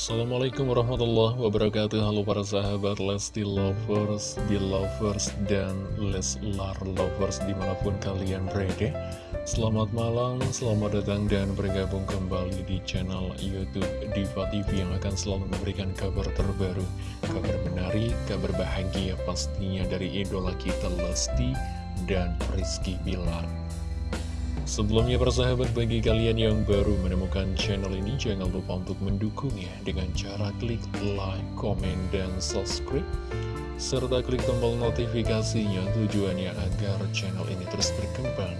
Assalamualaikum warahmatullahi wabarakatuh. Halo para sahabat Lesti Lovers, Belovers, dan Leslar Lovers di mana pun kalian berada. Selamat malam, selamat datang dan bergabung kembali di channel Youtube Diva TV Yang akan selalu memberikan kabar terbaru Kabar menarik, kabar bahagia pastinya dari idola kita Lesti dan Rizky Bilar Sebelumnya persahabat bagi kalian yang baru menemukan channel ini jangan lupa untuk mendukungnya dengan cara klik like, komen, dan subscribe serta klik tombol notifikasinya tujuannya agar channel ini terus berkembang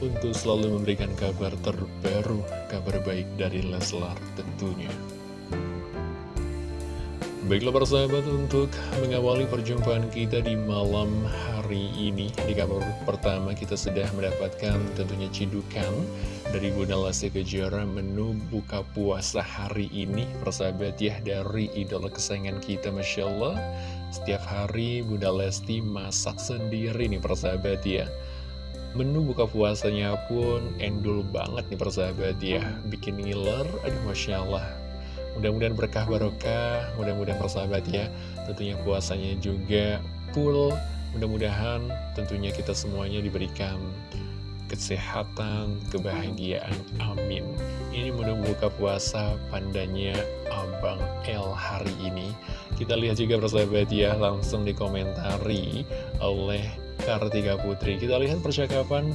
untuk selalu memberikan kabar terbaru, kabar baik dari Leslar tentunya. Baiklah persahabat untuk mengawali perjumpaan kita di malam hari ini Di kabar pertama kita sudah mendapatkan tentunya cidukan dari Bunda Lesti Kejora menu buka puasa hari ini. Persahabat ya dari idola kesayangan kita Masya Allah Setiap hari Bunda Lesti masak sendiri nih persahabat ya. Menu buka puasanya pun endul banget nih persahabat ya. Bikin ngiler, aduh Masya Allah Mudah-mudahan berkah barokah, mudah-mudahan persahabat ya. Tentunya puasanya juga full. Mudah-mudahan tentunya kita semuanya diberikan kesehatan, kebahagiaan, amin. Ini menu buka puasa pandanya Abang L hari ini. Kita lihat juga persahabat ya, langsung dikomentari oleh Kartika Putri. Kita lihat percakapan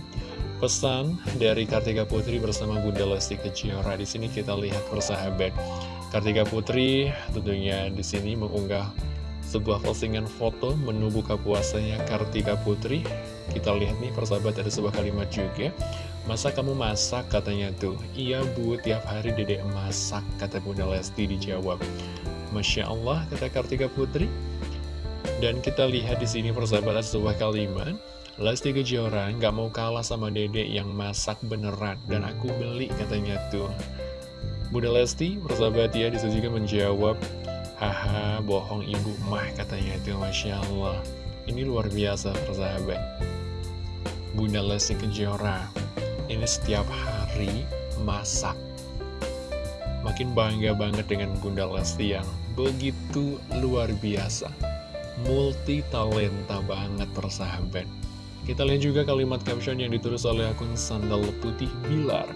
pesan dari Kartika Putri bersama Bunda Lesti Kejora. Di sini kita lihat persahabat. Kartika Putri tentunya di sini mengunggah sebuah postingan foto menu buka puasanya Kartika Putri. Kita lihat nih persahabat ada sebuah kalimat juga. Masa kamu masak katanya tuh? Iya bu, tiap hari dedek masak kata Bunda Lesti dijawab. Masya Allah kata Kartika Putri. Dan kita lihat di sini persahabat ada sebuah kalimat. Lesti Kejora nggak mau kalah sama dedek yang masak beneran dan aku beli katanya tuh. Bunda Lesti, persahabat ya, juga menjawab, Haha, bohong ibu mah katanya itu, Masya Allah. Ini luar biasa, persahabat. Bunda Lesti Kejora, ini setiap hari masak. Makin bangga banget dengan Bunda Lesti yang begitu luar biasa. Multi talenta banget, persahabat. Kita lihat juga kalimat caption yang ditulis oleh akun Sandal Putih Bilar.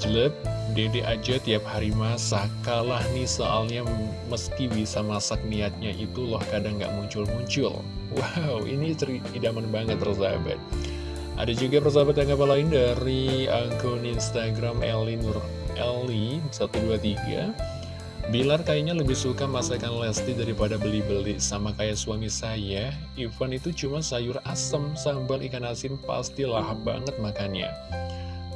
Jelek, dede aja tiap hari masak, kalah nih soalnya meski bisa masak niatnya itu loh kadang nggak muncul-muncul. Wow, ini idaman banget persahabat. Ada juga persahabat yang apa lain dari akun Instagram Eli Nur Eli 123. Bilar kayaknya lebih suka masakan Lesti daripada beli-beli sama kayak suami saya. Ivan itu cuma sayur asem, sambal ikan asin pasti lahap banget makannya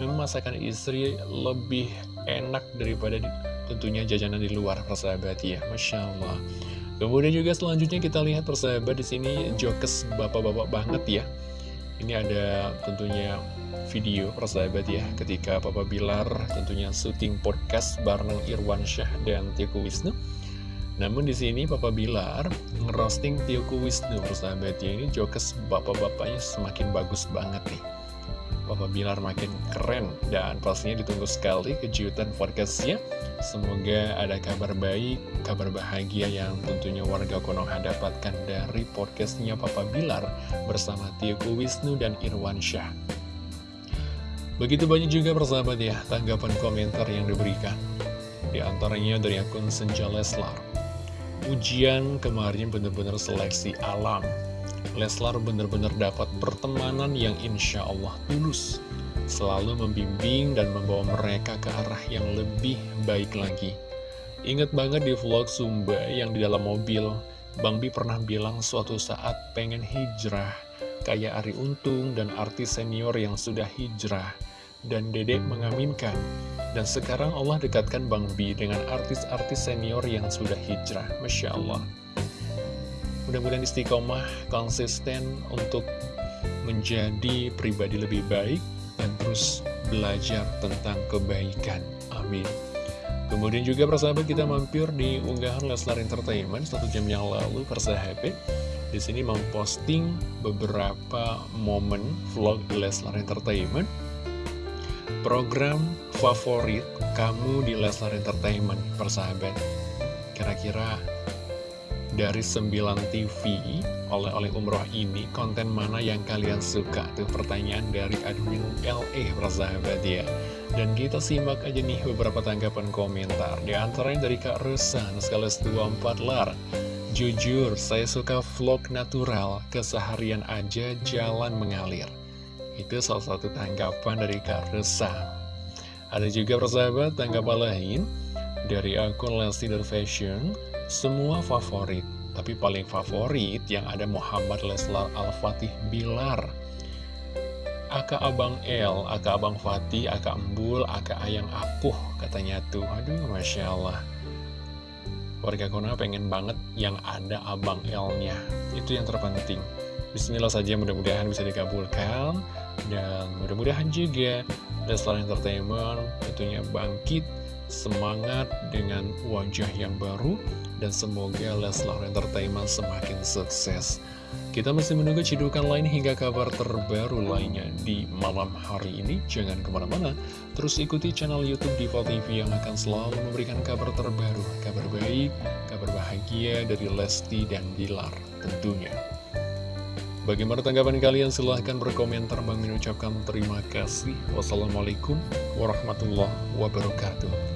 memang masakan istri lebih enak daripada di, tentunya jajanan di luar persahabat ya. Masya Allah. Kemudian juga selanjutnya kita lihat persahabat di sini jokes bapak-bapak banget ya. Ini ada tentunya video persahabat ya. Ketika Papa Bilar tentunya syuting podcast bareng Irwan Syah dan Tiku Wisnu. Namun di sini Papa Bilar ngerosting Tiku Wisnu persahabat ya. Ini jokes bapak-bapaknya semakin bagus banget nih Papa Bilar makin keren dan pastinya ditunggu sekali kejutan podcastnya. Semoga ada kabar baik, kabar bahagia yang tentunya warga Konoha dapatkan dari podcastnya Papa Bilar bersama Tioku Wisnu dan Irwan Syah. Begitu banyak juga persahabat ya tanggapan komentar yang diberikan. Di antaranya dari akun Senja Leslar. Ujian kemarin benar-benar seleksi alam Leslar benar-benar dapat pertemanan yang insya Allah tulus. Selalu membimbing dan membawa mereka ke arah yang lebih baik lagi. Ingat banget di vlog Sumba yang di dalam mobil Bang Bi pernah bilang suatu saat pengen hijrah Kayak Ari Untung dan artis senior yang sudah hijrah. Dan Dedek mengaminkan. Dan sekarang Allah dekatkan Bang Bi dengan artis-artis senior yang sudah hijrah. Masya Allah Mudah-mudahan istiqomah konsisten untuk menjadi pribadi lebih baik dan terus belajar tentang kebaikan. Amin. Kemudian juga persahabat kita mampir di unggahan Leslar Entertainment satu jam yang lalu persahabat. Di sini memposting beberapa momen vlog Leslar Entertainment. Program favorit kamu di Leslar Entertainment, persahabat. Kira-kira dari 9 TV oleh-oleh umroh ini, konten mana yang kalian suka? Tuh pertanyaan dari admin LE, persahabat ya. Dan kita simak aja nih beberapa tanggapan komentar. Di antaranya dari Kak Rusan, sekaligus 24 lar. Jujur, saya suka vlog natural, keseharian aja jalan mengalir. Itu salah satu tanggapan dari Kak Rusan. Ada juga persahabat tanggapan lain dari akun Lesti Fashion semua favorit, tapi paling favorit yang ada Muhammad Leslar Al-Fatih Bilar. Aka Abang El, Aka Abang Fatih, Aka Embul, Aka Ayang Akuh, katanya tuh. Aduh, Masya Allah. Warga Kona pengen banget yang ada Abang El-nya. Itu yang terpenting. Bismillah saja mudah-mudahan bisa dikabulkan. Dan mudah-mudahan juga Leslar Entertainment tentunya bangkit semangat dengan wajah yang baru dan semoga Leslar Entertainment semakin sukses. Kita masih menunggu cidukan lain hingga kabar terbaru lainnya di malam hari ini. Jangan ke mana-mana, terus ikuti channel Youtube Diva TV yang akan selalu memberikan kabar terbaru, kabar baik, kabar bahagia dari Lesti dan Bilar tentunya. Bagaimana tanggapan kalian? Silahkan berkomentar. Bang ucapkan terima kasih. Wassalamualaikum warahmatullahi wabarakatuh.